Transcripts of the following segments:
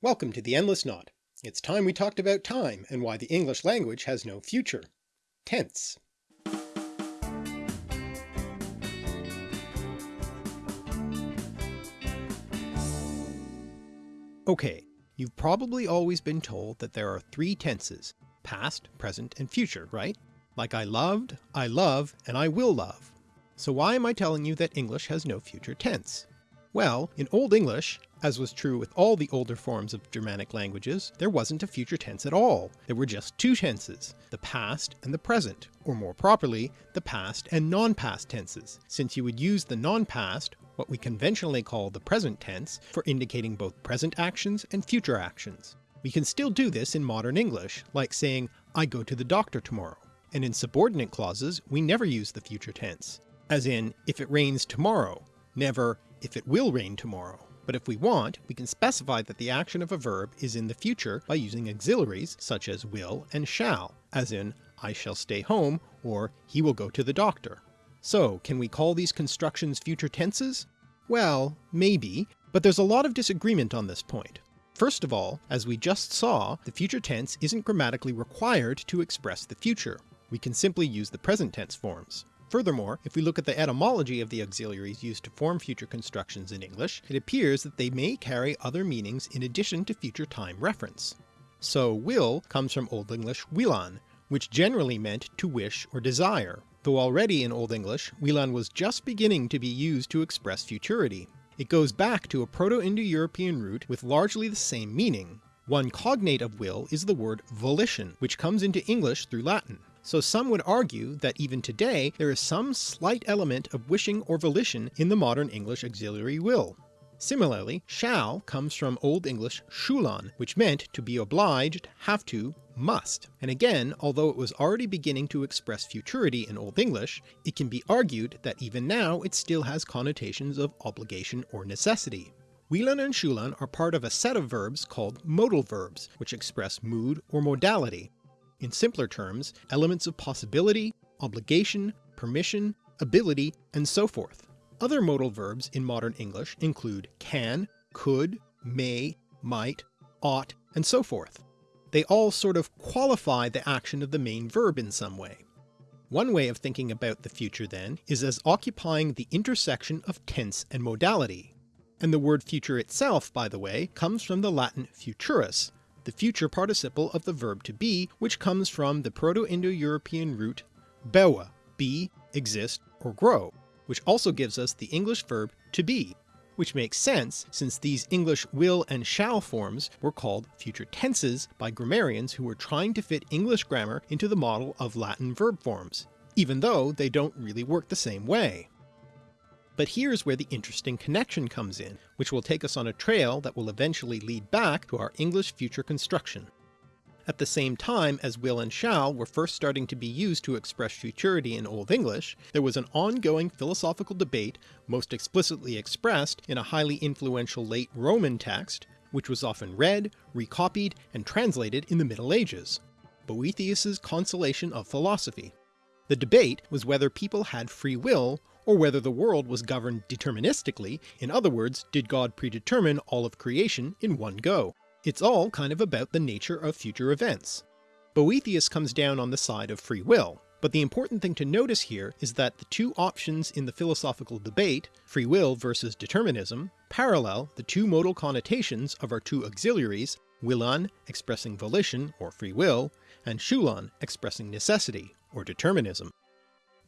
Welcome to the Endless Knot. It's time we talked about time and why the English language has no future. Tense. Okay, you've probably always been told that there are three tenses, past, present, and future, right? Like I loved, I love, and I will love. So why am I telling you that English has no future tense? Well, in Old English, as was true with all the older forms of Germanic languages, there wasn't a future tense at all. There were just two tenses, the past and the present, or more properly, the past and non-past tenses, since you would use the non-past, what we conventionally call the present tense, for indicating both present actions and future actions. We can still do this in modern English, like saying I go to the doctor tomorrow, and in subordinate clauses we never use the future tense, as in if it rains tomorrow, never if it will rain tomorrow. But if we want, we can specify that the action of a verb is in the future by using auxiliaries such as will and shall, as in I shall stay home or he will go to the doctor. So can we call these constructions future tenses? Well, maybe, but there's a lot of disagreement on this point. First of all, as we just saw, the future tense isn't grammatically required to express the future. We can simply use the present tense forms. Furthermore, if we look at the etymology of the auxiliaries used to form future constructions in English, it appears that they may carry other meanings in addition to future time reference. So will comes from Old English willan, which generally meant to wish or desire, though already in Old English willan was just beginning to be used to express futurity. It goes back to a Proto-Indo-European root with largely the same meaning. One cognate of will is the word volition, which comes into English through Latin. So some would argue that even today there is some slight element of wishing or volition in the modern English auxiliary will. Similarly, shall comes from Old English sculan, which meant to be obliged, have to, must, and again although it was already beginning to express futurity in Old English, it can be argued that even now it still has connotations of obligation or necessity. Willan and sculan are part of a set of verbs called modal verbs, which express mood or modality, in simpler terms, elements of possibility, obligation, permission, ability, and so forth. Other modal verbs in modern English include can, could, may, might, ought, and so forth. They all sort of qualify the action of the main verb in some way. One way of thinking about the future then is as occupying the intersection of tense and modality. And the word future itself, by the way, comes from the Latin futurus, the future participle of the verb to be, which comes from the Proto-Indo-European root bewa, be, exist, or grow, which also gives us the English verb to be, which makes sense since these English will and shall forms were called future tenses by grammarians who were trying to fit English grammar into the model of Latin verb forms, even though they don't really work the same way. But here's where the interesting connection comes in, which will take us on a trail that will eventually lead back to our English future construction. At the same time as will and shall were first starting to be used to express futurity in Old English, there was an ongoing philosophical debate most explicitly expressed in a highly influential late Roman text, which was often read, recopied, and translated in the Middle Ages, Boethius's Consolation of Philosophy. The debate was whether people had free will or whether the world was governed deterministically, in other words, did God predetermine all of creation in one go. It's all kind of about the nature of future events. Boethius comes down on the side of free will, but the important thing to notice here is that the two options in the philosophical debate, free will versus determinism, parallel the two modal connotations of our two auxiliaries, willan expressing volition or free will, and sculan expressing necessity or determinism.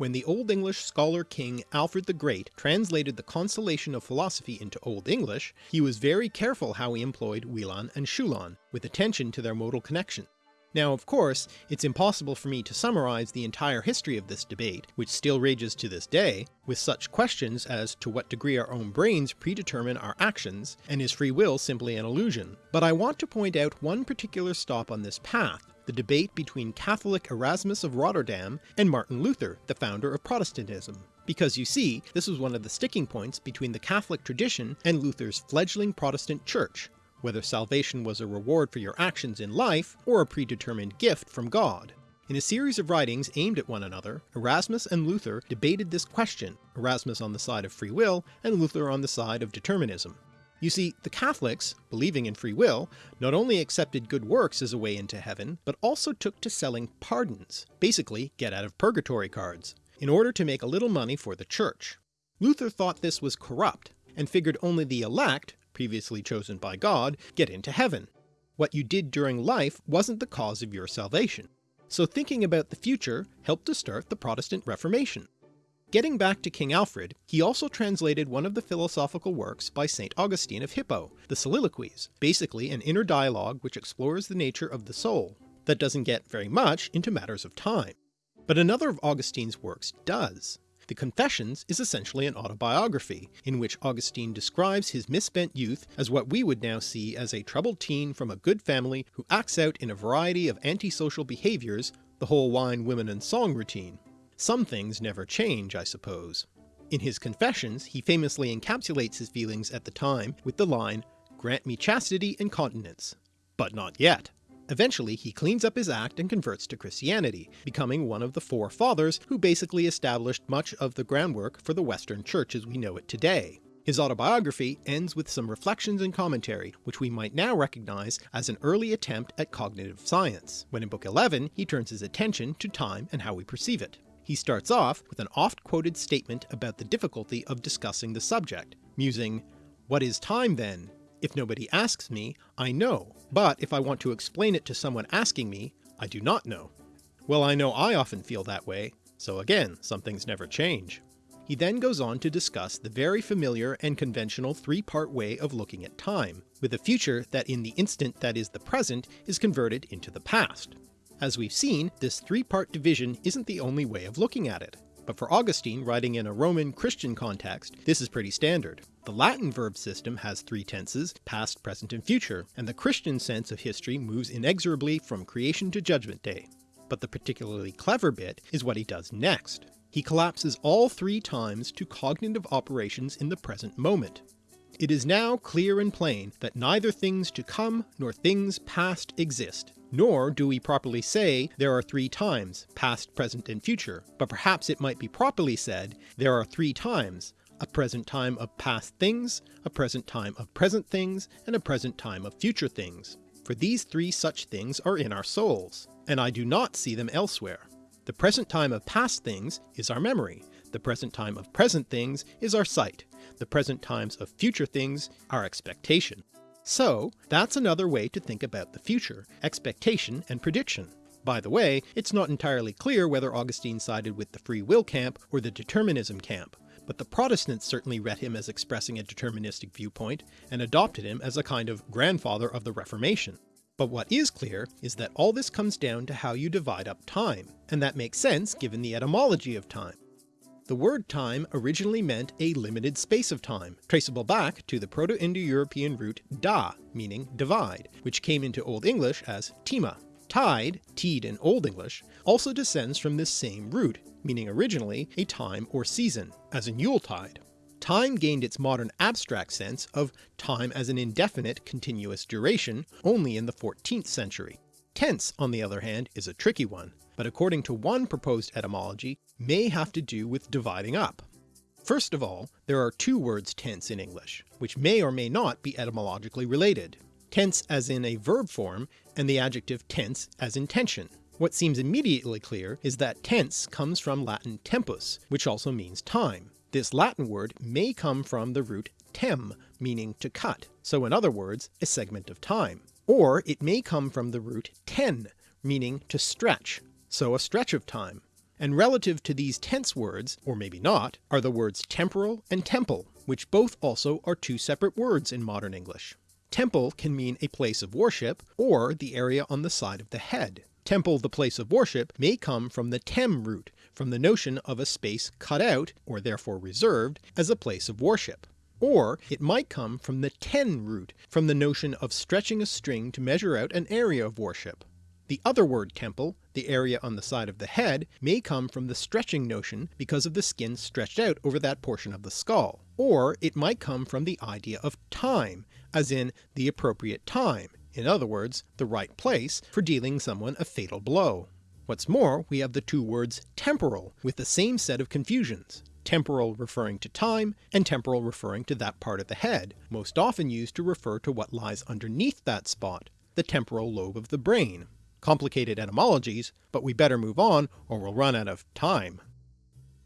When the Old English scholar king Alfred the Great translated the Consolation of Philosophy into Old English, he was very careful how he employed willan and sculan, with attention to their modal connection. Now of course, it's impossible for me to summarize the entire history of this debate, which still rages to this day, with such questions as to what degree our own brains predetermine our actions, and is free will simply an illusion, but I want to point out one particular stop on this path, the debate between Catholic Erasmus of Rotterdam and Martin Luther, the founder of Protestantism. Because you see, this was one of the sticking points between the Catholic tradition and Luther's fledgling Protestant church, whether salvation was a reward for your actions in life or a predetermined gift from God. In a series of writings aimed at one another, Erasmus and Luther debated this question, Erasmus on the side of free will and Luther on the side of determinism. You see, the Catholics, believing in free will, not only accepted good works as a way into heaven, but also took to selling pardons, basically get out of purgatory cards, in order to make a little money for the church. Luther thought this was corrupt, and figured only the elect, previously chosen by God, get into heaven. What you did during life wasn't the cause of your salvation. So thinking about the future helped to start the Protestant Reformation. Getting back to King Alfred, he also translated one of the philosophical works by St. Augustine of Hippo, the Soliloquies, basically an inner dialogue which explores the nature of the soul, that doesn't get very much into matters of time. But another of Augustine's works does. The Confessions is essentially an autobiography, in which Augustine describes his misspent youth as what we would now see as a troubled teen from a good family who acts out in a variety of antisocial behaviours, the whole wine, women and song routine. Some things never change, I suppose. In his Confessions he famously encapsulates his feelings at the time with the line, grant me chastity and continence, but not yet. Eventually he cleans up his act and converts to Christianity, becoming one of the four fathers who basically established much of the groundwork for the Western Church as we know it today. His autobiography ends with some reflections and commentary which we might now recognise as an early attempt at cognitive science, when in Book 11 he turns his attention to time and how we perceive it. He starts off with an oft-quoted statement about the difficulty of discussing the subject, musing, What is time then? If nobody asks me, I know, but if I want to explain it to someone asking me, I do not know. Well I know I often feel that way, so again, some things never change. He then goes on to discuss the very familiar and conventional three-part way of looking at time, with a future that in the instant that is the present is converted into the past. As we've seen, this three-part division isn't the only way of looking at it, but for Augustine writing in a Roman Christian context, this is pretty standard. The Latin verb system has three tenses, past, present and future, and the Christian sense of history moves inexorably from creation to judgment day. But the particularly clever bit is what he does next. He collapses all three times to cognitive operations in the present moment. It is now clear and plain that neither things to come nor things past exist, nor do we properly say there are three times, past, present, and future, but perhaps it might be properly said there are three times, a present time of past things, a present time of present things, and a present time of future things. For these three such things are in our souls, and I do not see them elsewhere. The present time of past things is our memory, the present time of present things is our sight, the present times of future things our expectation. So that's another way to think about the future, expectation and prediction. By the way, it's not entirely clear whether Augustine sided with the free will camp or the determinism camp, but the Protestants certainly read him as expressing a deterministic viewpoint, and adopted him as a kind of grandfather of the Reformation. But what is clear is that all this comes down to how you divide up time, and that makes sense given the etymology of time. The word time originally meant a limited space of time, traceable back to the Proto-Indo-European root da, meaning divide, which came into Old English as tima. Tide, teed in Old English, also descends from this same root, meaning originally a time or season, as in Yuletide. Time gained its modern abstract sense of time as an indefinite continuous duration only in the 14th century. Tense, on the other hand, is a tricky one, but according to one proposed etymology may have to do with dividing up. First of all, there are two words tense in English, which may or may not be etymologically related. Tense as in a verb form, and the adjective tense as in tension. What seems immediately clear is that tense comes from Latin tempus, which also means time. This Latin word may come from the root tem, meaning to cut, so in other words, a segment of time. Or it may come from the root ten, meaning to stretch, so a stretch of time. And relative to these tense words, or maybe not, are the words temporal and temple, which both also are two separate words in modern English. Temple can mean a place of worship, or the area on the side of the head. Temple the place of worship may come from the tem root, from the notion of a space cut out, or therefore reserved, as a place of worship. Or it might come from the ten root, from the notion of stretching a string to measure out an area of worship. The other word temple, the area on the side of the head, may come from the stretching notion because of the skin stretched out over that portion of the skull, or it might come from the idea of time, as in the appropriate time, in other words the right place, for dealing someone a fatal blow. What's more, we have the two words temporal with the same set of confusions. temporal referring to time, and temporal referring to that part of the head, most often used to refer to what lies underneath that spot, the temporal lobe of the brain. Complicated etymologies, but we better move on or we'll run out of time.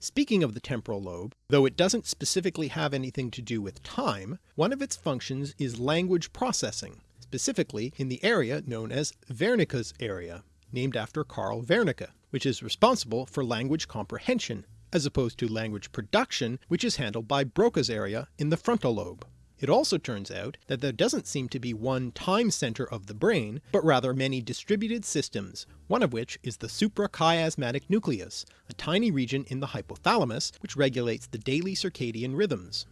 Speaking of the temporal lobe, though it doesn't specifically have anything to do with time, one of its functions is language processing, specifically in the area known as Wernicke's area, named after Carl Wernicke, which is responsible for language comprehension, as opposed to language production which is handled by Broca's area in the frontal lobe. It also turns out that there doesn't seem to be one time centre of the brain, but rather many distributed systems, one of which is the suprachiasmatic nucleus, a tiny region in the hypothalamus which regulates the daily circadian rhythms.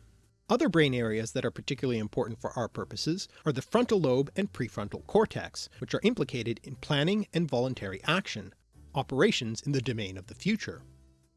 Other brain areas that are particularly important for our purposes are the frontal lobe and prefrontal cortex, which are implicated in planning and voluntary action, operations in the domain of the future.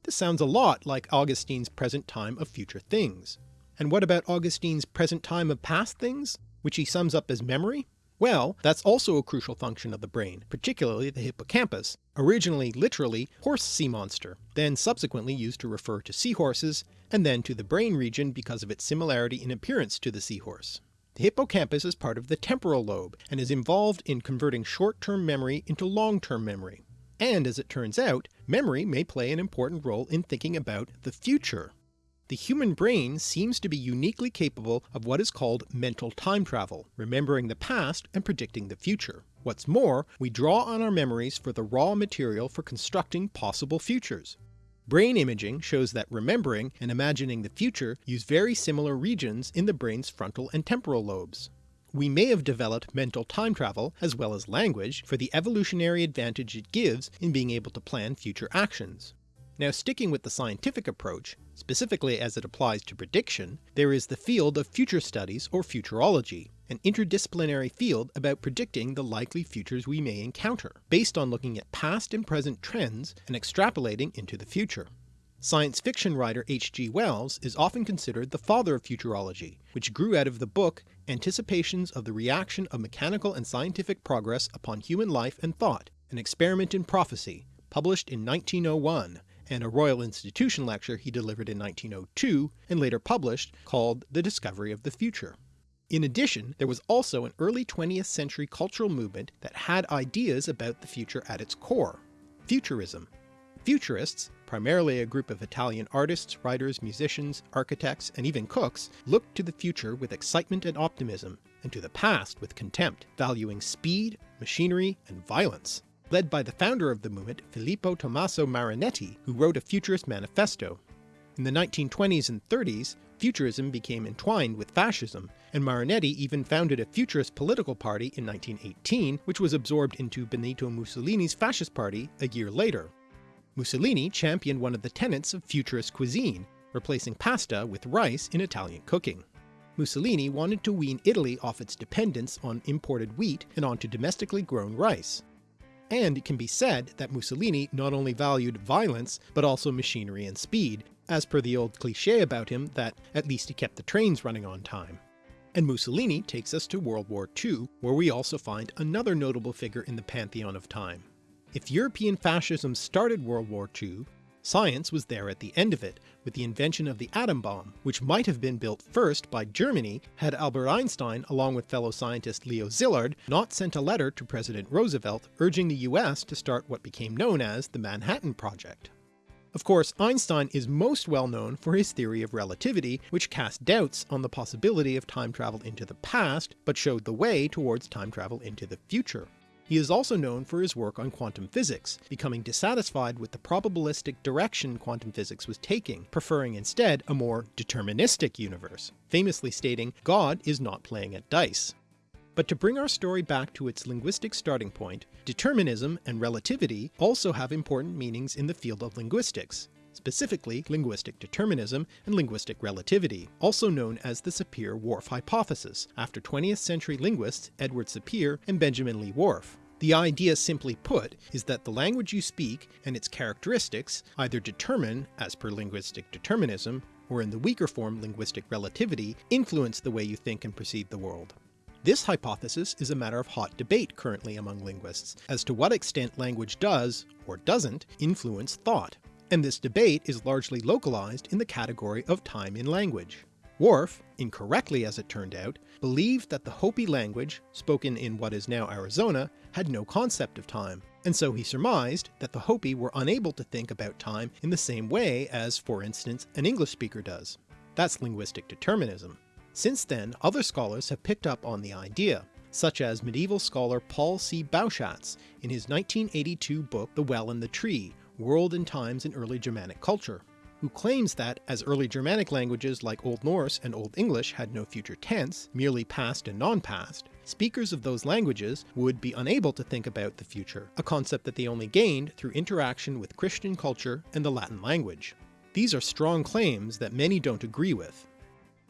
This sounds a lot like Augustine's present time of future things. And what about Augustine's present time of past things, which he sums up as memory? Well, that's also a crucial function of the brain, particularly the hippocampus, originally literally horse sea monster, then subsequently used to refer to seahorses, and then to the brain region because of its similarity in appearance to the seahorse. The hippocampus is part of the temporal lobe, and is involved in converting short-term memory into long-term memory. And as it turns out, memory may play an important role in thinking about the future. The human brain seems to be uniquely capable of what is called mental time travel, remembering the past and predicting the future. What's more, we draw on our memories for the raw material for constructing possible futures. Brain imaging shows that remembering and imagining the future use very similar regions in the brain's frontal and temporal lobes. We may have developed mental time travel, as well as language, for the evolutionary advantage it gives in being able to plan future actions. Now sticking with the scientific approach, specifically as it applies to prediction, there is the field of future studies or futurology, an interdisciplinary field about predicting the likely futures we may encounter, based on looking at past and present trends and extrapolating into the future. Science fiction writer H.G. Wells is often considered the father of futurology, which grew out of the book Anticipations of the Reaction of Mechanical and Scientific Progress upon Human Life and Thought, an Experiment in Prophecy, published in 1901, and a Royal Institution lecture he delivered in 1902 and later published called The Discovery of the Future. In addition, there was also an early 20th century cultural movement that had ideas about the future at its core, Futurism. Futurists, primarily a group of Italian artists, writers, musicians, architects, and even cooks, looked to the future with excitement and optimism, and to the past with contempt, valuing speed, machinery, and violence led by the founder of the movement Filippo Tommaso Marinetti, who wrote a futurist manifesto. In the 1920s and 30s, futurism became entwined with fascism, and Marinetti even founded a futurist political party in 1918 which was absorbed into Benito Mussolini's fascist party a year later. Mussolini championed one of the tenets of futurist cuisine, replacing pasta with rice in Italian cooking. Mussolini wanted to wean Italy off its dependence on imported wheat and onto domestically grown rice and it can be said that Mussolini not only valued violence but also machinery and speed, as per the old cliché about him that at least he kept the trains running on time. And Mussolini takes us to World War II, where we also find another notable figure in the pantheon of time. If European fascism started World War II, Science was there at the end of it, with the invention of the atom bomb, which might have been built first by Germany had Albert Einstein along with fellow scientist Leo Szilard not sent a letter to President Roosevelt urging the US to start what became known as the Manhattan Project. Of course, Einstein is most well known for his theory of relativity, which cast doubts on the possibility of time travel into the past, but showed the way towards time travel into the future. He is also known for his work on quantum physics, becoming dissatisfied with the probabilistic direction quantum physics was taking, preferring instead a more deterministic universe, famously stating, God is not playing at dice. But to bring our story back to its linguistic starting point, determinism and relativity also have important meanings in the field of linguistics, specifically linguistic determinism and linguistic relativity, also known as the Sapir-Whorf hypothesis, after 20th century linguists Edward Sapir and Benjamin Lee Whorf. The idea simply put is that the language you speak and its characteristics either determine, as per linguistic determinism, or in the weaker form linguistic relativity, influence the way you think and perceive the world. This hypothesis is a matter of hot debate currently among linguists, as to what extent language does, or doesn't, influence thought and this debate is largely localized in the category of time in language. Whorf, incorrectly as it turned out, believed that the Hopi language, spoken in what is now Arizona, had no concept of time, and so he surmised that the Hopi were unable to think about time in the same way as, for instance, an English speaker does. That's linguistic determinism. Since then, other scholars have picked up on the idea, such as medieval scholar Paul C. Bauschatz in his 1982 book The Well and the Tree, World and Times in Early Germanic Culture who claims that, as early Germanic languages like Old Norse and Old English had no future tense, merely past and non-past, speakers of those languages would be unable to think about the future, a concept that they only gained through interaction with Christian culture and the Latin language. These are strong claims that many don't agree with.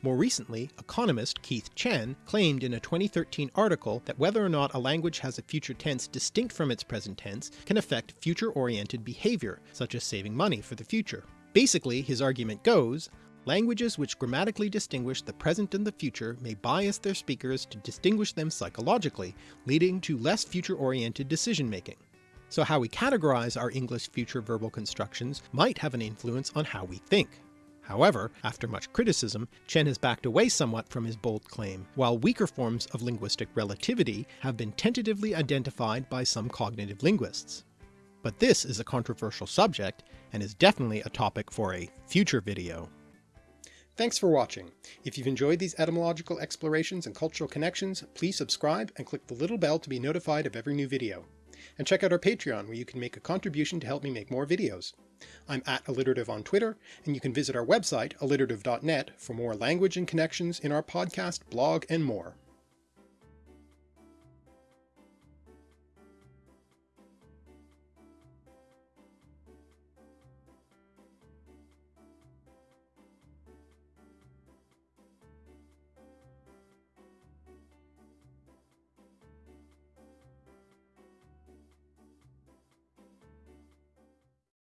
More recently, economist Keith Chen claimed in a 2013 article that whether or not a language has a future tense distinct from its present tense can affect future-oriented behaviour, such as saving money for the future. Basically, his argument goes, languages which grammatically distinguish the present and the future may bias their speakers to distinguish them psychologically, leading to less future-oriented decision-making. So how we categorize our English future verbal constructions might have an influence on how we think. However, after much criticism, Chen has backed away somewhat from his bold claim, while weaker forms of linguistic relativity have been tentatively identified by some cognitive linguists. But this is a controversial subject, and is definitely a topic for a future video. Thanks for watching. If you've enjoyed these etymological explorations and cultural connections, please subscribe and click the little bell to be notified of every new video. And check out our Patreon where you can make a contribution to help me make more videos. I'm at alliterative on Twitter, and you can visit our website alliterative.net for more language and connections in our podcast, blog, and more.